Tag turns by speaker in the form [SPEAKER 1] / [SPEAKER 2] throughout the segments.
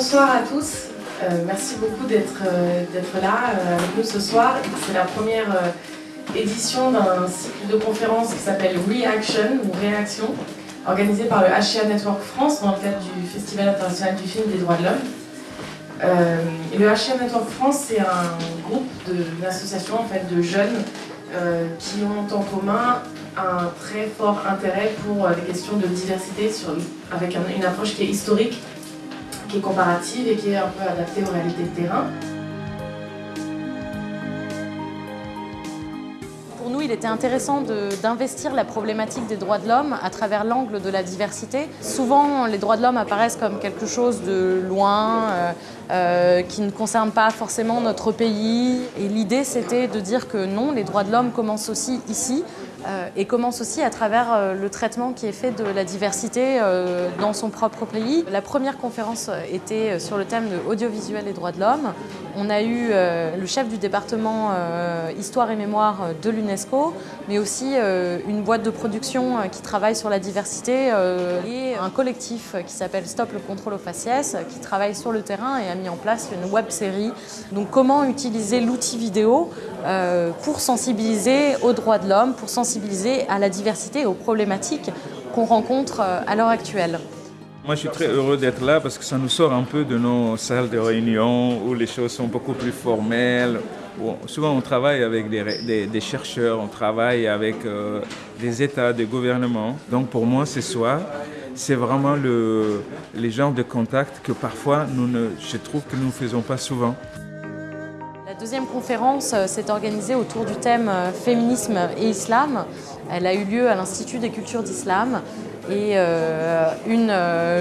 [SPEAKER 1] bonsoir à tous. Euh, merci beaucoup d'être euh, là euh, avec nous ce soir. C'est la première édition d'un cycle de conférences qui s'appelle Reaction ou Réaction, organisé par le HIA Network France dans le cadre du Festival international du film des droits de l'homme. le HIA Network France, c'est un groupe, une association en fait, de jeunes qui ont en commun un très fort intérêt pour les questions de diversité avec une approche qui est historique qui est comparative et qui est un peu adaptée aux réalités de terrain.
[SPEAKER 2] Pour nous, il était intéressant d'investir la problématique des droits de l'homme à travers l'angle de la diversité. Souvent, les droits de l'homme apparaissent comme quelque chose de loin, euh, euh, qui ne concerne pas forcément notre pays. Et l'idée, c'était de dire que non, les droits de l'homme commencent aussi ici, et commence aussi à travers euh, le traitement qui est fait de la diversité euh, dans son propre pays. La première conférence était sur le thème audiovisuel et droits de l'homme. On a eu le chef du département Histoire et Mémoire de l'UNESCO, mais aussi une boîte de production qui travaille sur la diversité et un collectif qui s'appelle Stop le contrôle aux faciès, qui travaille sur le terrain et a mis en place une web série. Donc comment utiliser l'outil vidéo pour sensibiliser aux droits de l'homme, pour sensibiliser à la diversité et aux problématiques qu'on rencontre euh, à l'heure actuelle.
[SPEAKER 3] Moi, je suis très heureux d'être là parce que ça nous sort un peu de nos salles de réunion où les choses sont beaucoup plus formelles. souvent, on travaille avec des, chercheurs, on travaille avec euh, des États, des gouvernements. Donc, pour moi, ce soir, c'est vraiment le, les genres de contacts que parfois, je trouve que nous ne faisons pas souvent.
[SPEAKER 2] Deuxième conférence euh, s'est organisée autour du thème euh, féminisme et islam. Elle a eu lieu à l'Institut des cultures d'islam et euh, une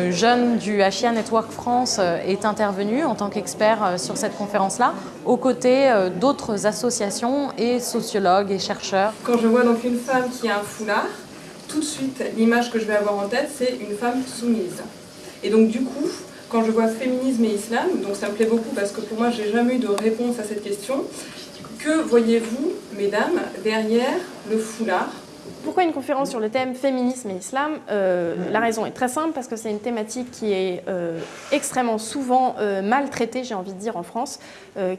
[SPEAKER 2] jeune du Hachia Network France est intervenue en tant qu'expert sur cette conférence-là, aux côtés d'autres associations et sociologues et chercheurs.
[SPEAKER 4] Quand je vois donc une femme qui a un foulard, tout de suite l'image que je vais avoir en tête c'est une femme soumise. Et donc du coup, quand je vois féminisme et islam, donc ça me plaît beaucoup parce que pour moi j'ai jamais eu de réponse à cette question, que voyez-vous, mesdames, derrière le foulard?
[SPEAKER 5] Pourquoi une conférence sur le thème féminisme et islam euh, La raison est très simple, parce que c'est une thématique qui est euh, extrêmement souvent euh, maltraitée, j'ai envie de dire, en France,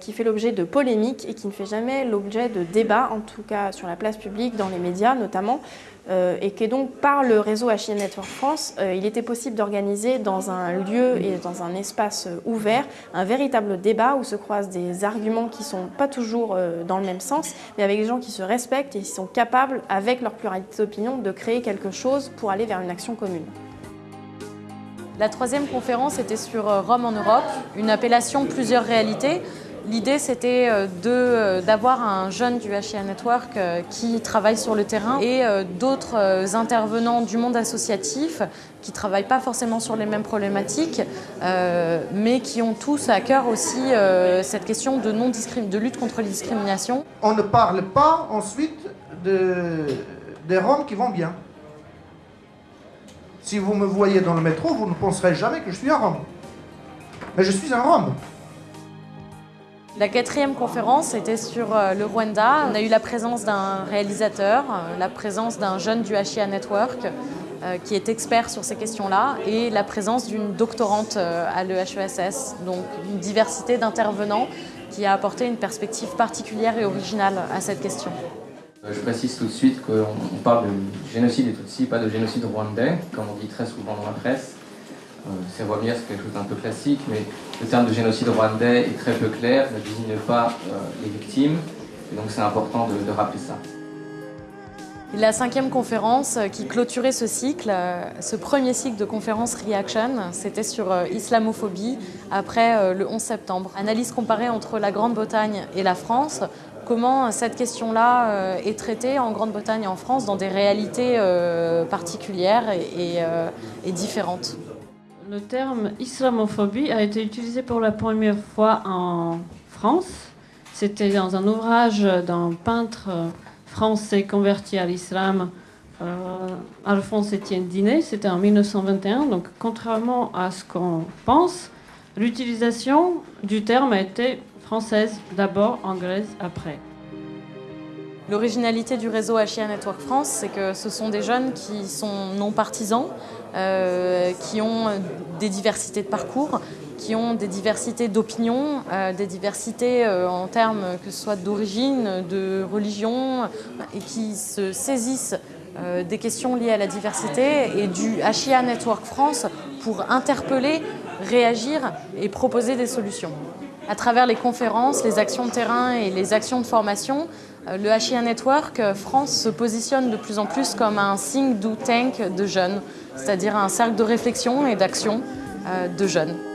[SPEAKER 5] qui fait l'objet de polémiques et qui ne fait jamais l'objet de débats, en tout cas sur la place publique, dans les médias notamment, et qui est donc par le réseau HIN Network France, il était possible d'organiser dans un lieu et dans un espace ouvert un véritable débat où se croisent des arguments qui ne sont pas toujours dans le même sens, mais avec des gens qui se respectent et qui sont capables, avec leur pluralité d'opinion, de créer quelque chose pour aller vers une action commune.
[SPEAKER 2] La troisième conférence était sur euh, Rome en Europe, une appellation plusieurs réalités. L'idée, c'était euh, euh, d'avoir un jeune du HIA Network qui travaille sur le terrain et d'autres intervenants du monde associatif qui ne travaillent pas forcément sur les mêmes problématiques, mais qui ont tous à cœur aussi cette question de, non de lutte contre les discriminations.
[SPEAKER 6] On ne parle pas ensuite de des Roms qui vont bien. Si vous me voyez dans le métro, vous ne penserez jamais que je suis un Rome. Mais je suis un Rome.
[SPEAKER 2] La quatrième conférence était sur euh, le Rwanda. On a eu la présence d'un réalisateur, euh, la présence d'un jeune du HIA Network euh, qui est expert sur ces questions-là et la présence d'une doctorante à l'EHESS. Donc une diversité d'intervenants qui a apporté une perspective particulière et originale à cette question.
[SPEAKER 7] Je précise tout de suite qu'on parle de génocide et Tutsi, pas de génocide rwandais, comme on dit très souvent dans la presse. Euh, c'est revenir, c'est quelque chose d'un peu classique, mais le terme de génocide rwandais est très peu clair, ne désigne pas euh, les victimes, et donc c'est important de, rappeler ça.
[SPEAKER 2] La cinquième conférence qui clôturait ce cycle, ce premier cycle de conférences Reaction, c'était sur islamophobie après le 11 septembre. Analyse comparée entre la Grande-Bretagne et la France comment cette question-là euh, est traitée en Grande-Bretagne et en France dans des réalités euh, particulières euh, et, différentes?
[SPEAKER 8] Le terme islamophobie a été utilisé pour la première fois en France. C'était dans un ouvrage d'un peintre français converti à l'islam, Alphonse Étienne Dinet. C'était en 1921. Donc, contrairement à ce qu'on pense, l'utilisation du terme a été française d'abord, anglaise après.
[SPEAKER 2] L'originalité du réseau HIA Network France, c'est que ce sont des jeunes qui sont non partisans, euh, qui ont des diversités de parcours, qui ont des diversités d'opinion, des diversités en termes que ce soit d'origine, de religion, et qui se saisissent des questions liées à la diversité et du HIA Network France pour interpeller, réagir et proposer des solutions. À travers les conférences, les actions de terrain et les actions de formation, euh, le HIA Network euh, France se positionne de plus en plus comme un think do tank de jeunes, c'est-à-dire un cercle de réflexion et d'action euh, de jeunes.